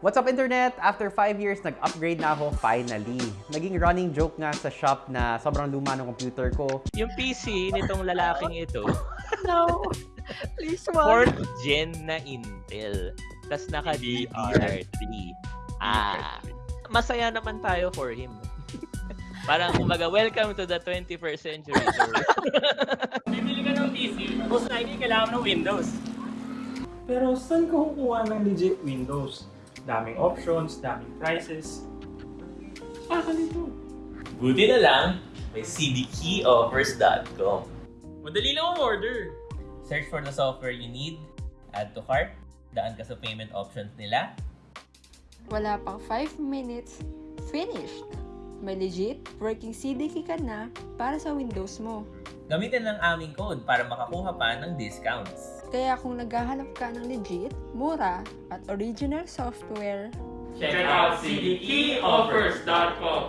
What's up internet? After 5 years, nag-upgrade na ako finally. Naging running joke nga sa shop na sobrang luma ng computer ko. Yung PC nitong lalaking ito, No. Please, wag. fourth gen na Intel. Tapos naka DDR3. Ah, masaya naman tayo for him. Parang kumbaga, welcome to the 21st century. Bibili ka ng PC, most likely kailangan ng Windows. Pero saan ka kukuha ng legit Windows? Daming options, daming prices. Pakalito. Buti na lang, may cdkeyoffers.com. Madali lang ang order. Search for the software you need, add to cart, daan ka sa payment options nila, Wala pang 5 minutes, finished. May legit working CDK ka na para sa Windows mo. Gamitin lang aming code para makakuha pa ng discounts. Kaya kung naghahanap ka ng legit, mura, at original software, Check out cdkeyoffers.com.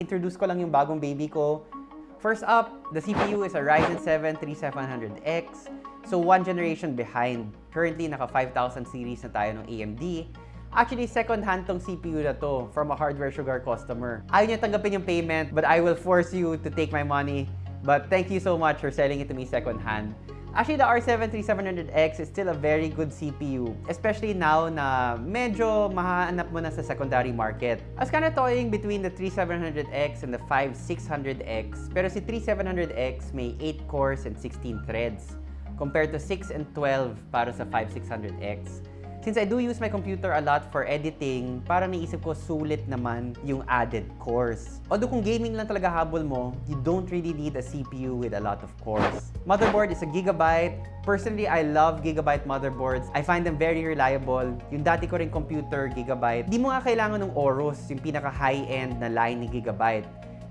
Introduce ko lang yung bagong baby ko. First up, the CPU is a Ryzen 7 3700X. So, one generation behind. Currently, naka 5000 series na tayo ng AMD. Actually, second hand tong CPU na to from a Hardware Sugar customer. Ayaw niya tanggapin yung payment, but I will force you to take my money. But thank you so much for selling it to me second hand. Actually, the R7 3700X is still a very good CPU, especially now na medyo mahanap mo na sa secondary market. I was kind of toying between the 3700X and the 5600X, pero si 3700X may 8 cores and 16 threads, compared to 6 and 12 para sa 5600X. Since I do use my computer a lot for editing, parang naisip ko sulit naman yung added cores. Although kung gaming lang talaga habol mo, you don't really need a CPU with a lot of cores. Motherboard is a Gigabyte. Personally, I love Gigabyte motherboards. I find them very reliable. Yung dati ko ring computer, Gigabyte. Di mo nga kailangan ng Aorus, yung pinaka high-end na line ni Gigabyte.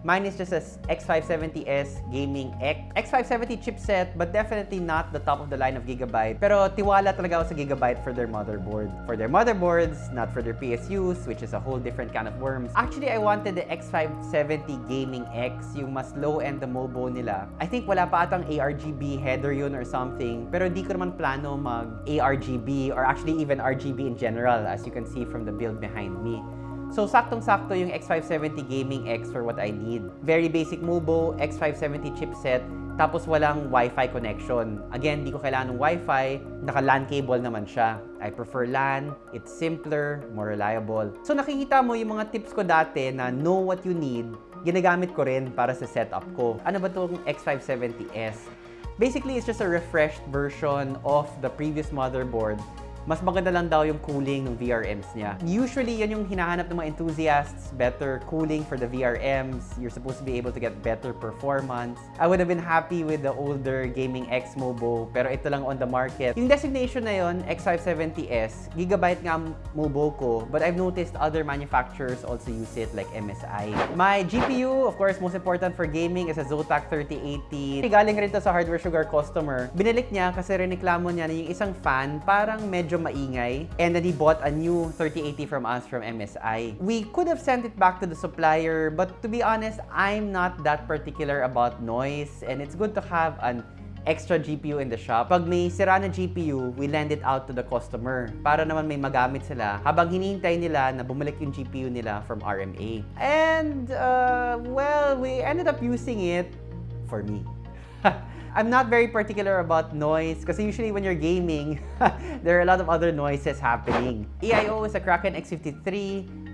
Mine is just a X570S Gaming X. X570 chipset, but definitely not the top of the line of Gigabyte. Pero tiwala talaga ako sa Gigabyte for their motherboard. For their motherboards, not for their PSUs, which is a whole different can of worms. Actually, I wanted the X570 Gaming X, yung mas low-end na MOBO nila. I think wala pa atang ARGB header yun or something, pero di ko naman plano mag ARGB or actually even RGB in general, as you can see from the build behind me. So, saktong-sakto yung X570 Gaming X for what I need. Very basic MOBO, X570 chipset, tapos walang Wi-Fi connection. Again, di ko kailangan ng Wi-Fi, naka-LAN cable naman siya. I prefer LAN, it's simpler, more reliable. So, nakikita mo yung mga tips ko dati na know what you need, ginagamit ko rin para sa setup ko. Ano ba itong X570S? Basically, it's just a refreshed version of the previous motherboard mas maganda lang daw yung cooling ng VRMs niya. Usually, yan yung hinahanap ng mga enthusiasts, better cooling for the VRMs. You're supposed to be able to get better performance. I would have been happy with the older Gaming X MOBO, pero ito lang on the market. Yung designation na yon X570S, Gigabyte nga MOBO ko, but I've noticed other manufacturers also use it like MSI. My GPU, of course, most important for gaming is a Zotac 3080. Galing rin to sa Hardware Sugar customer. Binilik niya kasi riniklamo niya na yung isang fan parang medyo maingay and then he bought a new 3080 from us from MSI. We could have sent it back to the supplier but to be honest, I'm not that particular about noise and it's good to have an extra GPU in the shop. Pag may sira na GPU, we lend it out to the customer para naman may magamit sila habang hinihintay nila na bumalik yung GPU nila from RMA. And, uh, well, we ended up using it for me. I'm not very particular about noise kasi usually when you're gaming, there are a lot of other noises happening. EIO is a Kraken X53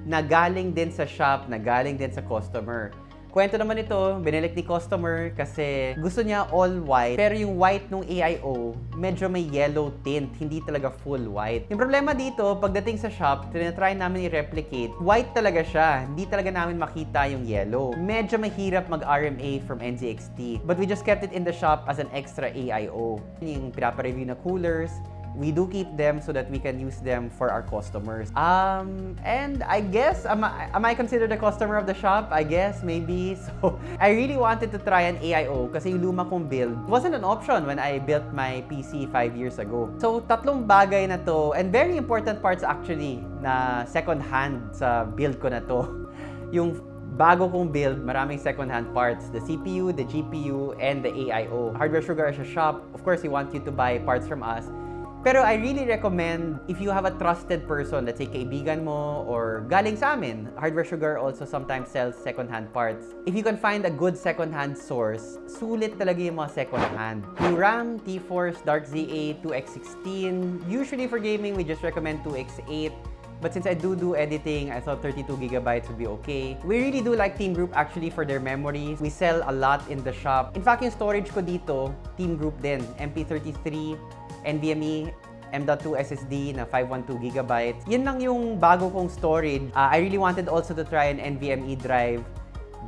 na galing din sa shop, na galing din sa customer. Kwento naman ito, binilik ni customer kasi gusto niya all white. Pero yung white nung AIO, medyo may yellow tint, hindi talaga full white. Yung problema dito, pagdating sa shop, tinatry namin i-replicate, white talaga siya. Hindi talaga namin makita yung yellow. Medyo mahirap mag-RMA from NZXT. But we just kept it in the shop as an extra AIO. Yung pinapa-review na coolers, we do keep them so that we can use them for our customers. Um, and I guess, am I, am I considered a customer of the shop? I guess, maybe. So, I really wanted to try an AIO kasi yung luma kong build wasn't an option when I built my PC 5 years ago. So, tatlong bagay na to, and very important parts actually, na second hand sa build ko na to. Yung bago kong build, maraming second-hand parts. The CPU, the GPU, and the AIO. Hardware Sugar as a shop, of course, we want you to buy parts from us Pero I really recommend if you have a trusted person, let's say kaibigan mo or galing sa amin, Hardware Sugar also sometimes sells second-hand parts. If you can find a good second-hand source, sulit talaga yung mga second-hand. RAM, T-Force, Dark ZA, 2X16. Usually for gaming, we just recommend 2X8. But since I do do editing, I thought 32 gigabytes would be okay. We really do like Team Group actually for their memories. We sell a lot in the shop. In fact, yung storage ko dito, Team Group din. MP33, NVMe, M.2 SSD na 512 gigabytes. Yun lang yung bago kong storage. Uh, I really wanted also to try an NVMe drive.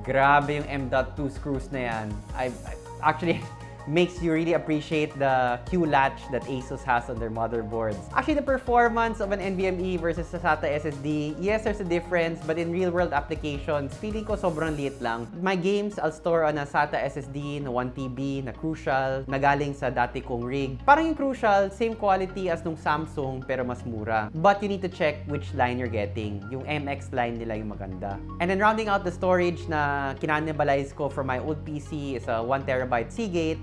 Grabe yung M.2 screws na yan. I, I actually makes you really appreciate the Q latch that ASUS has on their motherboards. Actually, the performance of an NVMe versus a SATA SSD, yes, there's a difference, but in real-world applications, feeling ko sobrang liit lang. My games, I'll store on a SATA SSD na 1TB, na Crucial, na galing sa dati kong rig. Parang yung Crucial, same quality as nung Samsung, pero mas mura. But you need to check which line you're getting. Yung MX line nila yung maganda. And then rounding out the storage na kinanibalize ko from my old PC is a 1TB Seagate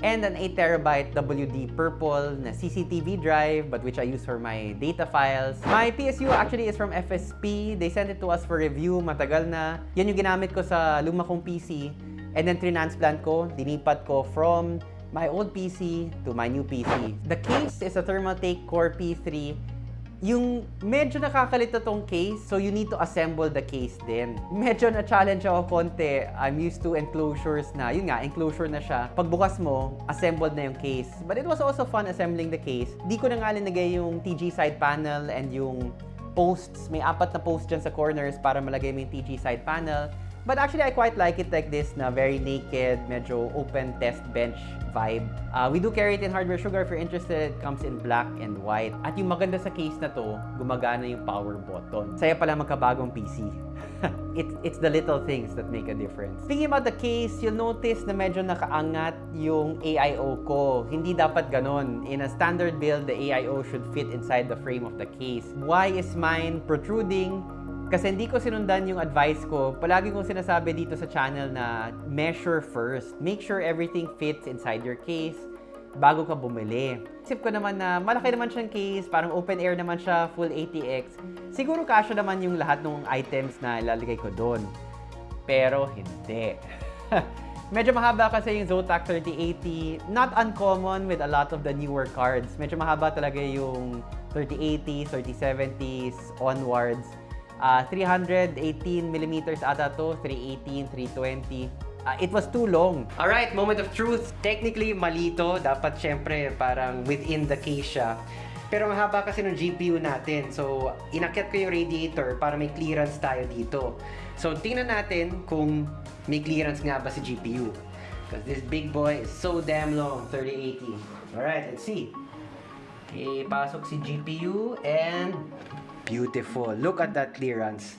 and an 8TB WD Purple na CCTV drive, but which I use for my data files. My PSU actually is from FSP. They sent it to us for review, matagal na. Yan yung ginamit ko sa luma kong PC. And then transplant ko, dinipat ko from my old PC to my new PC. The case is a Thermaltake Core P3 yung medyo nakakalito tong case, so you need to assemble the case din. Medyo na-challenge ako konti. I'm used to enclosures na, yun nga, enclosure na siya. Pagbukas mo, assembled na yung case. But it was also fun assembling the case. Di ko na nga linagay yung TG side panel and yung posts. May apat na posts dyan sa corners para malagay mo yung TG side panel. But actually, I quite like it like this na very naked, medyo open test bench vibe. Uh, we do carry it in Hardware Sugar. If you're interested, it comes in black and white. At yung maganda sa case na to, gumagana yung power button. Saya pala magkabagong PC. it's, it's the little things that make a difference. Speaking about the case, you'll notice na medyo nakaangat yung AIO ko. Hindi dapat ganon. In a standard build, the AIO should fit inside the frame of the case. Why is mine protruding? Kasi hindi ko sinundan yung advice ko. Palagi kong sinasabi dito sa channel na measure first. Make sure everything fits inside your case bago ka bumili. Isip ko naman na malaki naman siyang case, parang open air naman siya, full ATX. Siguro kasya naman yung lahat ng items na ilalagay ko doon. Pero hindi. Medyo mahaba kasi yung Zotac 3080. Not uncommon with a lot of the newer cards. Medyo mahaba talaga yung 3080, 3070s onwards. Uh, 318 millimeters ata to, 318, 320. Uh, it was too long. Alright, moment of truth. Technically, mali to. Dapat syempre parang within the case siya. Pero mahaba kasi ng GPU natin. So, inakyat ko yung radiator para may clearance tayo dito. So, tingnan natin kung may clearance nga ba si GPU. Because this big boy is so damn long, 3080. Alright, let's see. Okay, pasok si GPU and beautiful. Look at that clearance.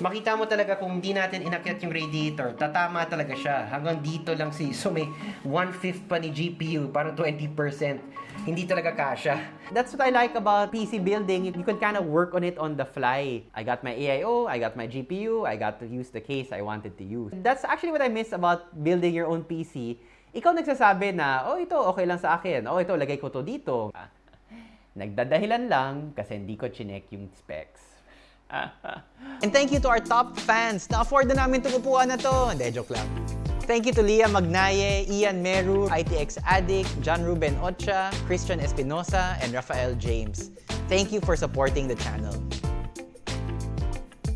Makita mo talaga kung hindi natin inakyat yung radiator, tatama talaga siya. Hanggang dito lang si, so may 1/5 pa ni GPU, parang 20%. Hindi talaga kasha. That's what I like about PC building. You can kind of work on it on the fly. I got my AIO, I got my GPU, I got to use the case I wanted to use. That's actually what I miss about building your own PC. Ikaw nagsasabi na, oh ito, okay lang sa akin. Oh ito, lagay ko to dito. Nagdadahilan lang kasi hindi ko chinek yung specs. And thank you to our top fans. Na-afford na namin itong na to. Hindi, joke lang. Thank you to Leah Magnaye, Ian Meru, ITX Addict, John Ruben Ocha, Christian Espinosa, and Rafael James. Thank you for supporting the channel.